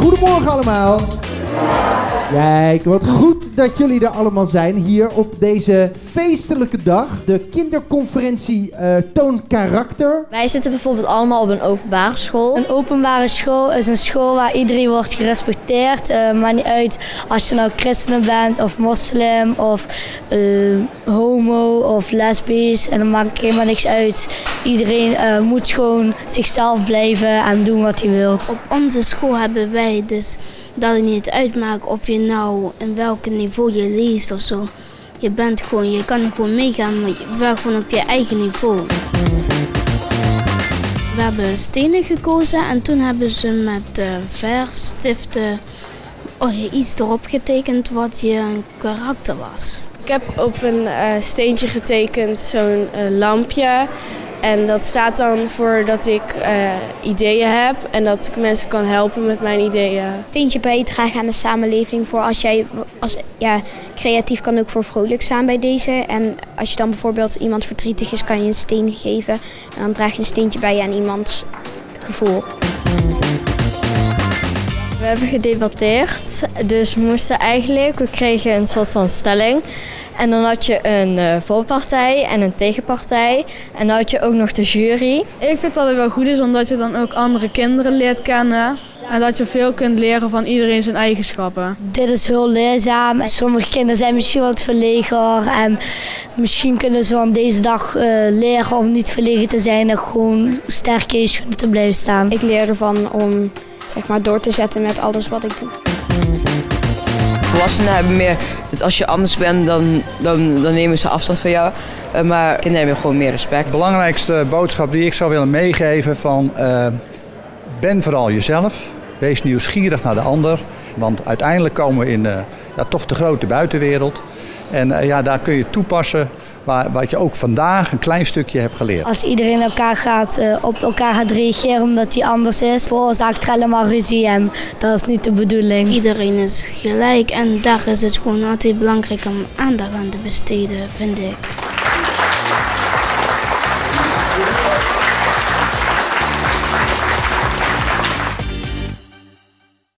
Goedemorgen allemaal. Kijk, wat goed dat jullie er allemaal zijn hier op deze feestelijke dag. De kinderconferentie uh, Toon Karakter. Wij zitten bijvoorbeeld allemaal op een openbare school. Een openbare school is een school waar iedereen wordt gerespecteerd. Uh, maakt niet uit als je nou christen bent of moslim of uh, homo of lesbisch. En dan maakt helemaal niks uit. Iedereen moet gewoon zichzelf blijven en doen wat hij wil. Op onze school hebben wij dus dat het niet of je nou in welk niveau je leest of zo. Je bent gewoon, je kan gewoon meegaan, maar wel gewoon op je eigen niveau. We hebben stenen gekozen en toen hebben ze met uh, verfstiften oh, iets erop getekend wat je karakter was. Ik heb op een uh, steentje getekend zo'n uh, lampje en dat staat dan voor dat ik uh, ideeën heb en dat ik mensen kan helpen met mijn ideeën. Steentje bijdragen aan de samenleving voor als jij als, ja, creatief kan ook voor vrolijk staan bij deze. En als je dan bijvoorbeeld iemand verdrietig is, kan je een steen geven. En dan draag je een steentje bij aan iemands gevoel. We hebben gedebatteerd, dus we moesten eigenlijk, we kregen een soort van stelling. En dan had je een uh, voorpartij en een tegenpartij. En dan had je ook nog de jury. Ik vind dat het wel goed is, omdat je dan ook andere kinderen leert kennen. En dat je veel kunt leren van iedereen zijn eigenschappen. Dit is heel leerzaam. Sommige kinderen zijn misschien wat verleger. En misschien kunnen ze van deze dag uh, leren om niet verlegen te zijn. En gewoon sterk in je schoenen te blijven staan. Ik leer ervan om zeg maar, door te zetten met alles wat ik doe. Volwassenen hebben meer dat als je anders bent, dan, dan, dan nemen ze afstand van jou. Uh, maar kinderen hebben gewoon meer respect. De belangrijkste boodschap die ik zou willen meegeven van uh, ben vooral jezelf. Wees nieuwsgierig naar de ander. Want uiteindelijk komen we in uh, ja, toch de grote buitenwereld. En ja, daar kun je toepassen maar wat je ook vandaag een klein stukje hebt geleerd. Als iedereen elkaar gaat, uh, op elkaar gaat reageren omdat hij anders is, veroorzaakt er helemaal ruzie en dat is niet de bedoeling. Iedereen is gelijk en daar is het gewoon altijd belangrijk om aandacht aan te besteden, vind ik.